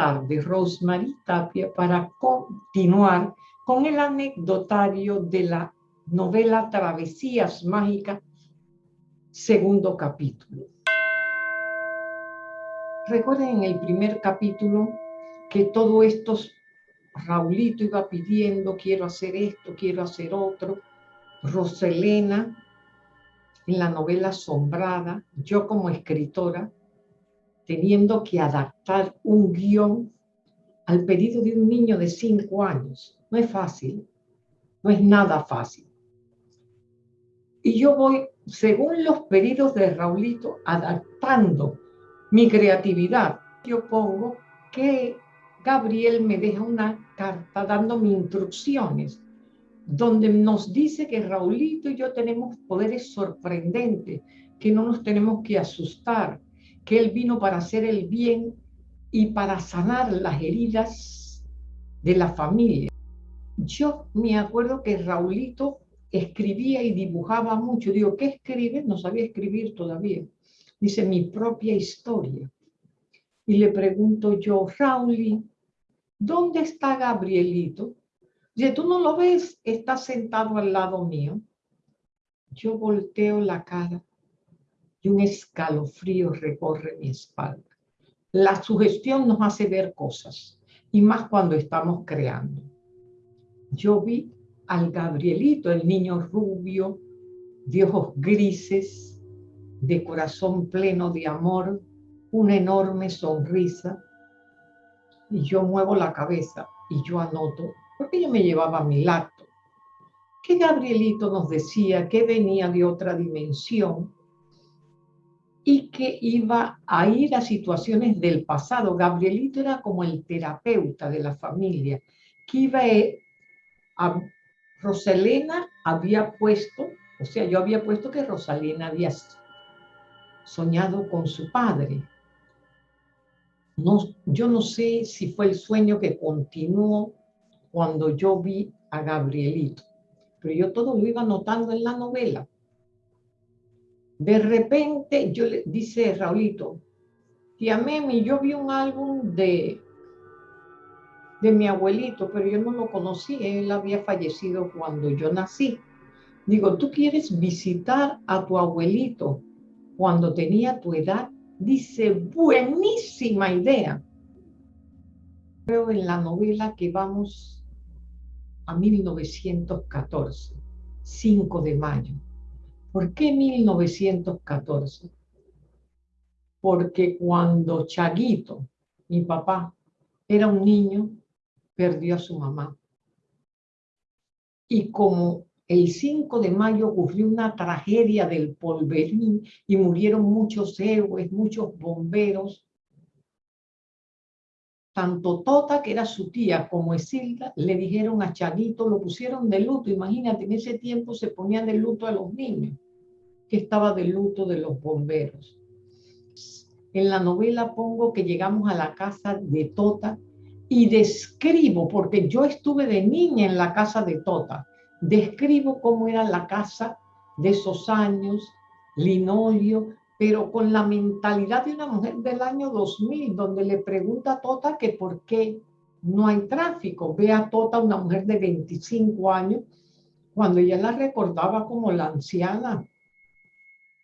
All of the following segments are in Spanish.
Tardes, Rosemary Tapia, para continuar con el anecdotario de la novela Travesías Mágicas, segundo capítulo. Recuerden en el primer capítulo que todo esto, Raulito iba pidiendo, quiero hacer esto, quiero hacer otro. Roselena, en la novela Asombrada, yo como escritora, teniendo que adaptar un guion al pedido de un niño de cinco años. No es fácil, no es nada fácil. Y yo voy, según los pedidos de Raulito, adaptando mi creatividad. Yo pongo que Gabriel me deja una carta dándome instrucciones, donde nos dice que Raulito y yo tenemos poderes sorprendentes, que no nos tenemos que asustar, que Él vino para hacer el bien y para sanar las heridas de la familia. Yo me acuerdo que Raulito escribía y dibujaba mucho. Digo, ¿qué escribe? No sabía escribir todavía. Dice, mi propia historia. Y le pregunto yo, Rauli, ¿dónde está Gabrielito? Dice, ¿tú no lo ves? Está sentado al lado mío. Yo volteo la cara y un escalofrío recorre mi espalda. La sugestión nos hace ver cosas, y más cuando estamos creando. Yo vi al Gabrielito, el niño rubio, de ojos grises, de corazón pleno de amor, una enorme sonrisa, y yo muevo la cabeza y yo anoto, porque yo me llevaba mi lacto, que Gabrielito nos decía que venía de otra dimensión, y que iba a ir a situaciones del pasado. Gabrielito era como el terapeuta de la familia, que iba a... Rosalena había puesto, o sea, yo había puesto que Rosalena había soñado con su padre. No, yo no sé si fue el sueño que continuó cuando yo vi a Gabrielito, pero yo todo lo iba notando en la novela. De repente, yo le dice Raulito, tía Memi, yo vi un álbum de, de mi abuelito, pero yo no lo conocí, él había fallecido cuando yo nací. Digo, ¿tú quieres visitar a tu abuelito cuando tenía tu edad? Dice, buenísima idea. Creo en la novela que vamos a 1914, 5 de mayo. ¿Por qué 1914? Porque cuando Chaguito, mi papá, era un niño, perdió a su mamá. Y como el 5 de mayo ocurrió una tragedia del polverín y murieron muchos héroes, muchos bomberos, tanto Tota, que era su tía, como Esilda, le dijeron a Chaguito, lo pusieron de luto. Imagínate, en ese tiempo se ponían de luto a los niños, que estaba de luto de los bomberos. En la novela pongo que llegamos a la casa de Tota y describo, porque yo estuve de niña en la casa de Tota, describo cómo era la casa de esos años, linolio, pero con la mentalidad de una mujer del año 2000, donde le pregunta a Tota que por qué no hay tráfico. Ve a Tota, una mujer de 25 años, cuando ella la recordaba como la anciana,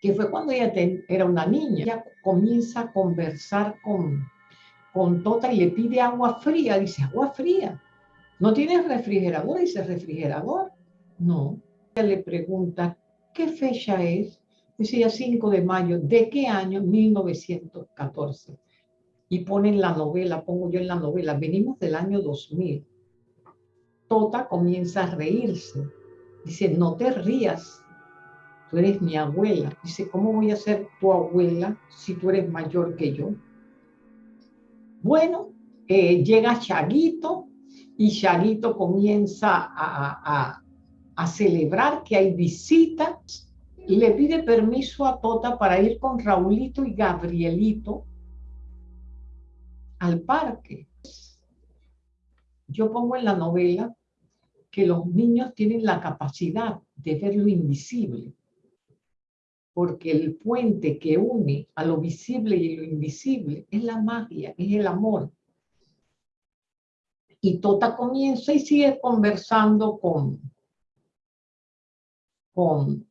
que fue cuando ella era una niña. Ella comienza a conversar con, con Tota y le pide agua fría. Dice, agua fría. ¿No tienes refrigerador? Dice, refrigerador. No. Ella le pregunta, ¿qué fecha es? Decía 5 de mayo, ¿de qué año? 1914. Y ponen la novela, pongo yo en la novela, venimos del año 2000. Tota comienza a reírse. Dice, no te rías, tú eres mi abuela. Dice, ¿cómo voy a ser tu abuela si tú eres mayor que yo? Bueno, eh, llega Chaguito y Chaguito comienza a, a celebrar que hay visitas le pide permiso a Tota para ir con Raulito y Gabrielito al parque. Yo pongo en la novela que los niños tienen la capacidad de ver lo invisible. porque el puente que une a lo visible y lo invisible es la magia, es el amor. Y Tota comienza y sigue conversando con, con,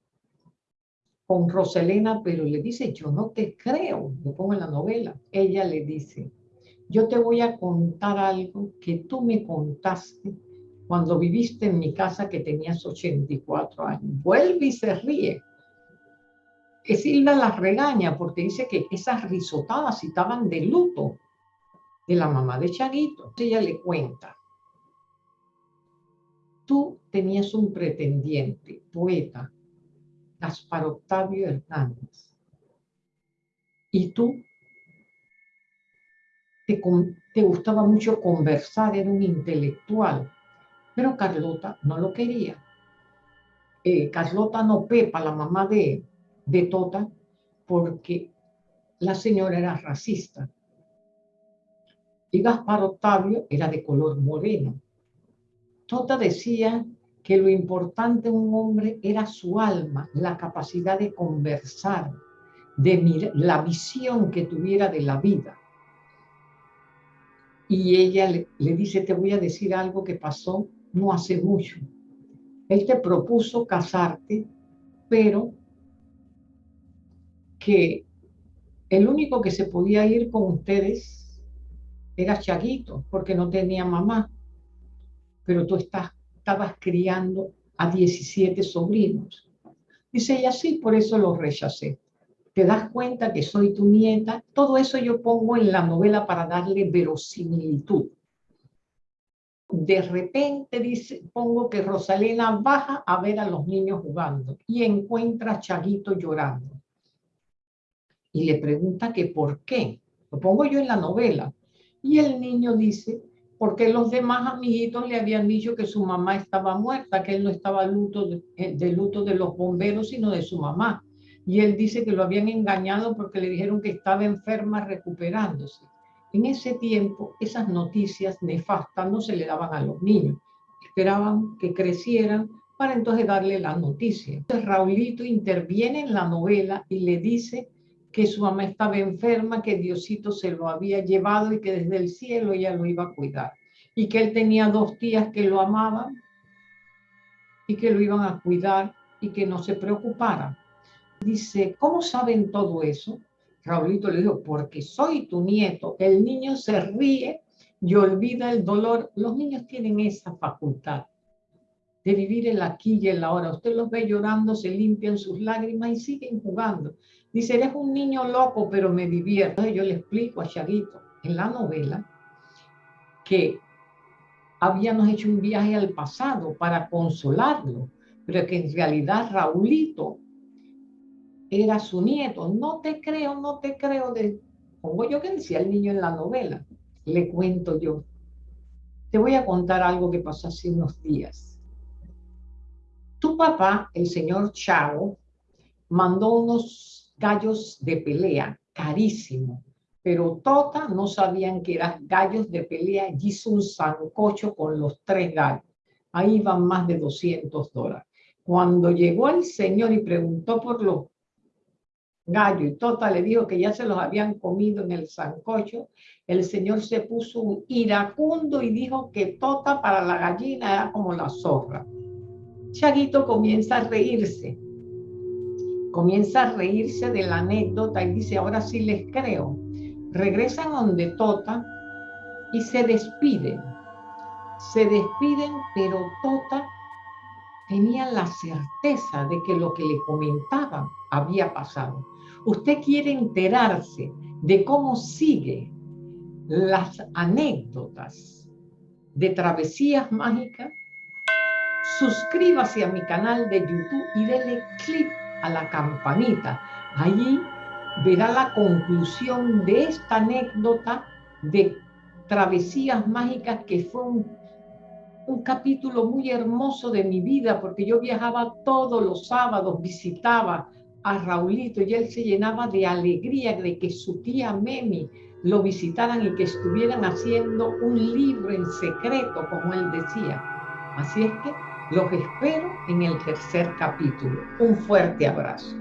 con Roselena, pero le dice, yo no te creo, lo pongo en la novela. Ella le dice, yo te voy a contar algo que tú me contaste cuando viviste en mi casa que tenías 84 años. Vuelve y se ríe. Que Silva las regaña porque dice que esas risotadas estaban de luto de la mamá de Chaguito. Ella le cuenta, tú tenías un pretendiente, poeta, Gaspar Octavio Hernández, y tú te, gustaba mucho conversar, era un intelectual, pero Carlota no lo quería. Eh, Carlota no pepa, la mamá de, de Tota, porque la señora era racista. Y Gaspar Octavio era de color moreno. Tota decía que lo importante en un hombre era su alma, la capacidad de conversar, de la visión que tuviera de la vida. Y ella le, le dice, te voy a decir algo que pasó no hace mucho. Él te propuso casarte, pero que el único que se podía ir con ustedes era Chaguito, porque no tenía mamá. Pero tú estás, estabas criando a 17 sobrinos. Dice ella, sí, por eso lo rechacé. Te das cuenta que soy tu nieta. Todo eso yo pongo en la novela para darle verosimilitud de repente dice, pongo que Rosalena baja a ver a los niños jugando y encuentra a Chaguito llorando. Y le pregunta que por qué. Lo pongo yo en la novela. Y el niño dice, porque los demás amiguitos le habían dicho que su mamá estaba muerta, que él no estaba luto de, eh, de luto de los bomberos, sino de su mamá. Y él dice que lo habían engañado porque le dijeron que estaba enferma recuperándose. En ese tiempo, esas noticias nefastas no se le daban a los niños. Esperaban que crecieran para entonces darle la noticia. Entonces Raulito interviene en la novela y le dice que su mamá estaba enferma, que Diosito se lo había llevado y que desde el cielo ella lo iba a cuidar. Y que él tenía dos tías que lo amaban y que lo iban a cuidar y que no se preocupara. Dice, ¿cómo saben todo eso? Raulito le dijo, porque soy tu nieto. El niño se ríe y olvida el dolor. Los niños tienen esa facultad de vivir el aquí y el ahora. Usted los ve llorando, se limpian sus lágrimas y siguen jugando. Dice, eres un niño loco, pero me divierto. Yo le explico a Chaguito en la novela que habíamos hecho un viaje al pasado para consolarlo, pero que en realidad Raulito era su nieto. No te creo, no te creo. De... Pongo yo que decía el niño en la novela. Le cuento yo. Te voy a contar algo que pasó hace unos días. Tu papá, el señor Chao, mandó unos gallos de pelea carísimo, pero Tota no sabían que eran gallos de pelea y hizo un sancocho con los tres gallos. Ahí van más de 200 dólares. Cuando llegó el señor y preguntó por los gallo y Tota le dijo que ya se los habían comido en el sancocho, el señor se puso un iracundo y dijo que Tota para la gallina era como la zorra. Chaguito comienza a reírse, comienza a reírse de la anécdota y dice, ahora sí les creo. Regresan donde Tota y se despiden. Se despiden, pero Tota tenía la certeza de que lo que le comentaban había pasado usted quiere enterarse de cómo sigue las anécdotas de travesías mágicas, suscríbase a mi canal de YouTube y dele clic a la campanita. Allí verá la conclusión de esta anécdota de travesías mágicas que fue un, capítulo muy hermoso de mi vida porque yo viajaba todos los sábados, visitaba a Raulito y él se llenaba de alegría de que su tía Memi lo visitaran y que estuvieran haciendo un libro en secreto, como él decía. Así es que los espero en el tercer capítulo. Un fuerte abrazo.